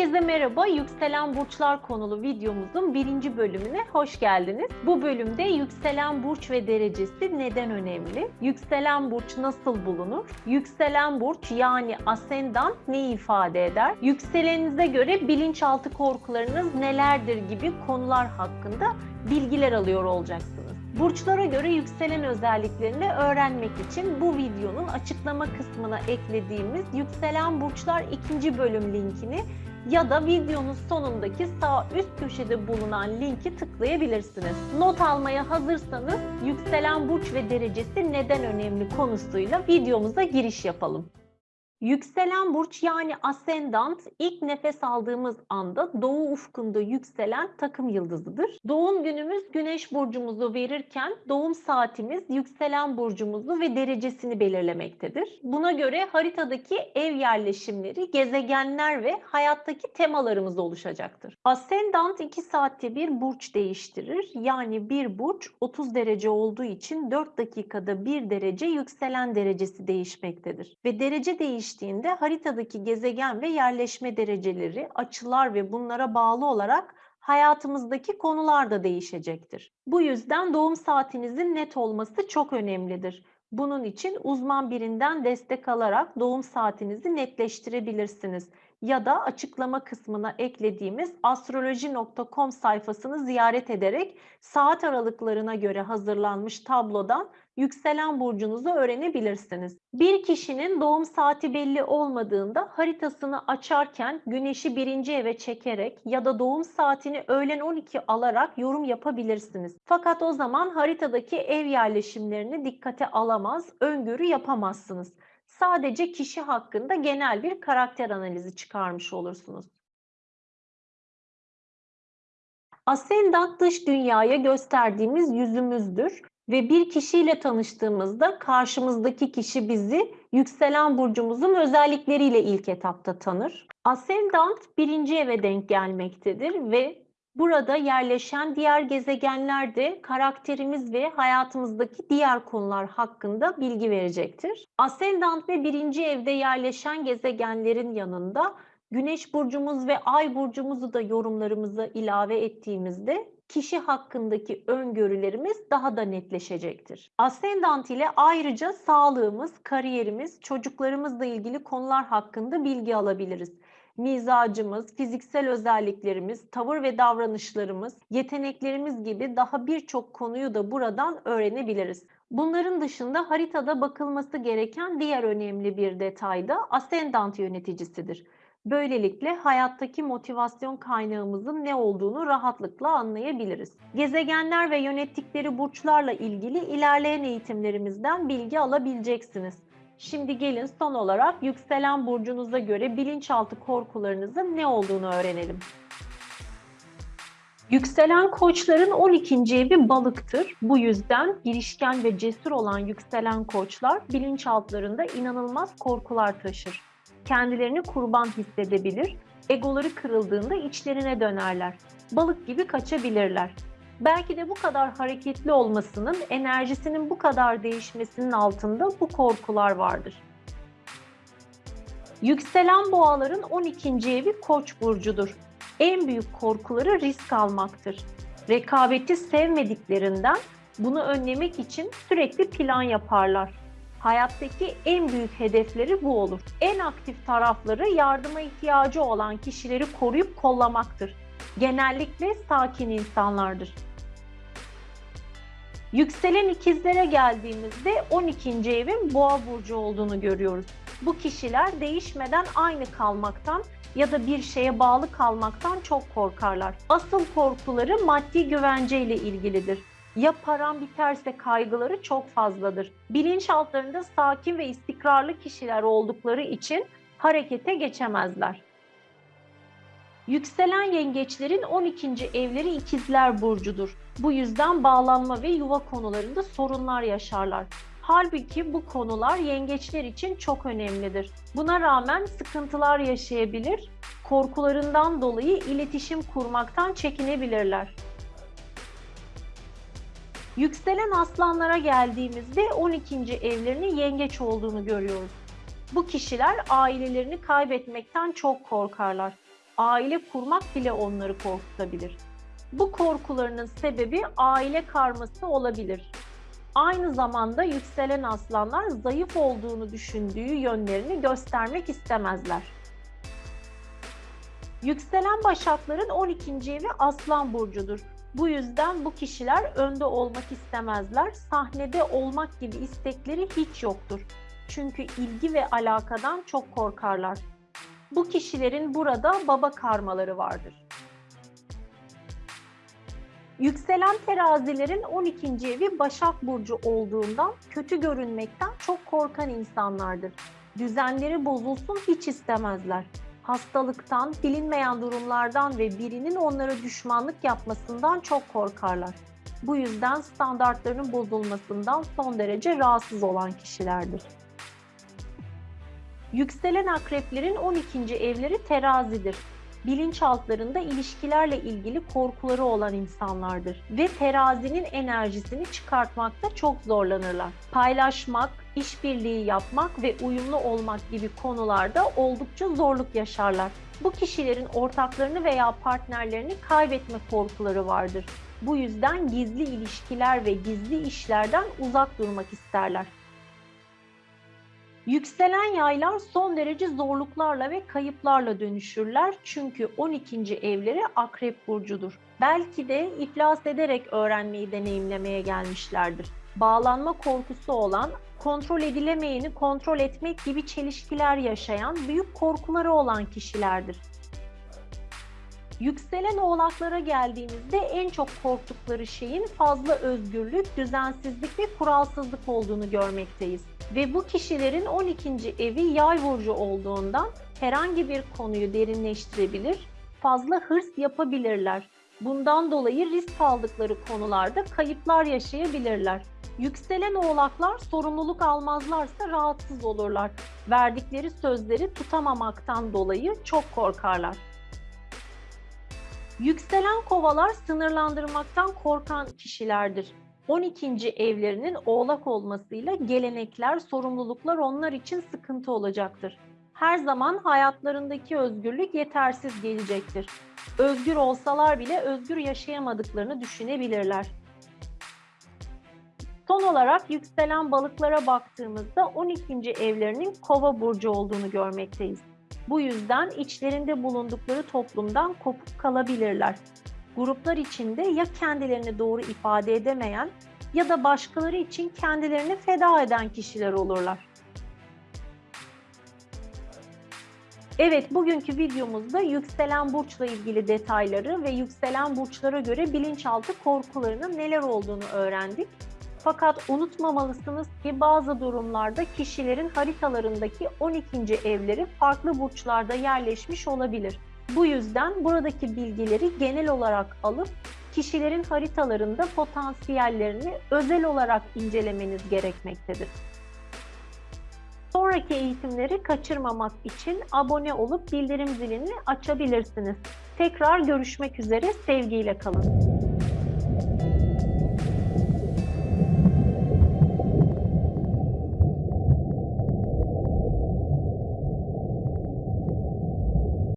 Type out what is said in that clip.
Herkese merhaba. Yükselen Burçlar konulu videomuzun birinci bölümüne hoş geldiniz. Bu bölümde yükselen burç ve derecesi neden önemli? Yükselen burç nasıl bulunur? Yükselen burç yani ascendant ne ifade eder? Yükselenize göre bilinçaltı korkularınız nelerdir gibi konular hakkında bilgiler alıyor olacaksınız. Burçlara göre yükselen özelliklerini öğrenmek için bu videonun açıklama kısmına eklediğimiz Yükselen Burçlar 2. bölüm linkini ya da videonun sonundaki sağ üst köşede bulunan linki tıklayabilirsiniz. Not almaya hazırsanız yükselen burç ve derecesi neden önemli konusuyla videomuza giriş yapalım. Yükselen burç yani ascendant ilk nefes aldığımız anda doğu ufkunda yükselen takım yıldızıdır. Doğum günümüz güneş burcumuzu verirken doğum saatimiz yükselen burcumuzu ve derecesini belirlemektedir. Buna göre haritadaki ev yerleşimleri, gezegenler ve hayattaki temalarımız oluşacaktır. Ascendant 2 saatte bir burç değiştirir. Yani bir burç 30 derece olduğu için 4 dakikada bir derece yükselen derecesi değişmektedir. Ve derece değiş değiştiğinde haritadaki gezegen ve yerleşme dereceleri, açılar ve bunlara bağlı olarak hayatımızdaki konular da değişecektir. Bu yüzden doğum saatinizin net olması çok önemlidir. Bunun için uzman birinden destek alarak doğum saatinizi netleştirebilirsiniz ya da açıklama kısmına eklediğimiz astroloji.com sayfasını ziyaret ederek saat aralıklarına göre hazırlanmış tablodan yükselen burcunuzu öğrenebilirsiniz. Bir kişinin doğum saati belli olmadığında haritasını açarken güneşi birinci eve çekerek ya da doğum saatini öğlen 12 alarak yorum yapabilirsiniz. Fakat o zaman haritadaki ev yerleşimlerini dikkate alamaz, öngörü yapamazsınız. Sadece kişi hakkında genel bir karakter analizi çıkarmış olursunuz. Ascendant dış dünyaya gösterdiğimiz yüzümüzdür ve bir kişiyle tanıştığımızda karşımızdaki kişi bizi yükselen burcumuzun özellikleriyle ilk etapta tanır. Ascendant birinci eve denk gelmektedir ve burada yerleşen diğer gezegenler de karakterimiz ve hayatımızdaki diğer konular hakkında bilgi verecektir. Ascendant ve birinci evde yerleşen gezegenlerin yanında Güneş burcumuz ve ay burcumuzu da yorumlarımıza ilave ettiğimizde kişi hakkındaki öngörülerimiz daha da netleşecektir. Ascendant ile ayrıca sağlığımız, kariyerimiz, çocuklarımızla ilgili konular hakkında bilgi alabiliriz. Mizacımız, fiziksel özelliklerimiz, tavır ve davranışlarımız, yeteneklerimiz gibi daha birçok konuyu da buradan öğrenebiliriz. Bunların dışında haritada bakılması gereken diğer önemli bir detay da ascendant yöneticisidir. Böylelikle hayattaki motivasyon kaynağımızın ne olduğunu rahatlıkla anlayabiliriz. Gezegenler ve yönettikleri burçlarla ilgili ilerleyen eğitimlerimizden bilgi alabileceksiniz. Şimdi gelin son olarak yükselen burcunuza göre bilinçaltı korkularınızın ne olduğunu öğrenelim. Yükselen koçların 12. evi balıktır. Bu yüzden girişken ve cesur olan yükselen koçlar bilinçaltlarında inanılmaz korkular taşır kendilerini kurban hissedebilir, egoları kırıldığında içlerine dönerler. Balık gibi kaçabilirler. Belki de bu kadar hareketli olmasının, enerjisinin bu kadar değişmesinin altında bu korkular vardır. Yükselen boğaların 12. evi Koç burcudur. En büyük korkuları risk almaktır. Rekabeti sevmediklerinden bunu önlemek için sürekli plan yaparlar. Hayattaki en büyük hedefleri bu olur. En aktif tarafları yardıma ihtiyacı olan kişileri koruyup kollamaktır. Genellikle sakin insanlardır. Yükselen ikizlere geldiğimizde 12. evin boğa burcu olduğunu görüyoruz. Bu kişiler değişmeden aynı kalmaktan ya da bir şeye bağlı kalmaktan çok korkarlar. Asıl korkuları maddi güvence ile ilgilidir ya param biterse kaygıları çok fazladır. Bilinçaltlarında sakin ve istikrarlı kişiler oldukları için harekete geçemezler. Yükselen yengeçlerin 12. evleri ikizler burcudur. Bu yüzden bağlanma ve yuva konularında sorunlar yaşarlar. Halbuki bu konular yengeçler için çok önemlidir. Buna rağmen sıkıntılar yaşayabilir, korkularından dolayı iletişim kurmaktan çekinebilirler. Yükselen aslanlara geldiğimizde 12. evlerinin yengeç olduğunu görüyoruz. Bu kişiler ailelerini kaybetmekten çok korkarlar. aile kurmak bile onları korkutabilir. Bu korkularının sebebi aile karması olabilir. Aynı zamanda yükselen aslanlar zayıf olduğunu düşündüğü yönlerini göstermek istemezler. Yükselen başakların 12. evi Aslan burcudur. Bu yüzden bu kişiler önde olmak istemezler. Sahnede olmak gibi istekleri hiç yoktur. Çünkü ilgi ve alakadan çok korkarlar. Bu kişilerin burada baba karmaları vardır. Yükselen terazilerin 12. evi Başak Burcu olduğundan kötü görünmekten çok korkan insanlardır. Düzenleri bozulsun hiç istemezler. Hastalıktan, bilinmeyen durumlardan ve birinin onlara düşmanlık yapmasından çok korkarlar. Bu yüzden standartlarının bozulmasından son derece rahatsız olan kişilerdir. Yükselen akreplerin 12. evleri terazidir bilinçaltlarında ilişkilerle ilgili korkuları olan insanlardır ve terazinin enerjisini çıkartmakta çok zorlanırlar. Paylaşmak, işbirliği yapmak ve uyumlu olmak gibi konularda oldukça zorluk yaşarlar. Bu kişilerin ortaklarını veya partnerlerini kaybetme korkuları vardır. Bu yüzden gizli ilişkiler ve gizli işlerden uzak durmak isterler. Yükselen yaylar son derece zorluklarla ve kayıplarla dönüşürler çünkü 12. evleri Akrep burcudur. Belki de iflas ederek öğrenmeyi deneyimlemeye gelmişlerdir. Bağlanma korkusu olan, kontrol edilemeyeni kontrol etmek gibi çelişkiler yaşayan, büyük korkuları olan kişilerdir. Yükselen oğlaklara geldiğimizde en çok korktukları şeyin fazla özgürlük, düzensizlik ve kuralsızlık olduğunu görmekteyiz. Ve bu kişilerin 12. evi yay burcu olduğundan herhangi bir konuyu derinleştirebilir, fazla hırs yapabilirler. Bundan dolayı risk aldıkları konularda kayıplar yaşayabilirler. Yükselen oğlaklar sorumluluk almazlarsa rahatsız olurlar. Verdikleri sözleri tutamamaktan dolayı çok korkarlar. Yükselen kovalar sınırlandırmaktan korkan kişilerdir. 12. evlerinin oğlak olmasıyla gelenekler, sorumluluklar onlar için sıkıntı olacaktır. Her zaman hayatlarındaki özgürlük yetersiz gelecektir. Özgür olsalar bile özgür yaşayamadıklarını düşünebilirler. Son olarak yükselen balıklara baktığımızda 12. evlerinin kova burcu olduğunu görmekteyiz. Bu yüzden içlerinde bulundukları toplumdan kopuk kalabilirler. Gruplar içinde ya kendilerini doğru ifade edemeyen ya da başkaları için kendilerini feda eden kişiler olurlar. Evet, bugünkü videomuzda yükselen burçla ilgili detayları ve yükselen burçlara göre bilinçaltı korkularının neler olduğunu öğrendik. Fakat unutmamalısınız ki bazı durumlarda kişilerin haritalarındaki 12. evleri farklı burçlarda yerleşmiş olabilir. Bu yüzden buradaki bilgileri genel olarak alıp kişilerin haritalarında potansiyellerini özel olarak incelemeniz gerekmektedir. Sonraki eğitimleri kaçırmamak için abone olup bildirim zilini açabilirsiniz. Tekrar görüşmek üzere, sevgiyle kalın.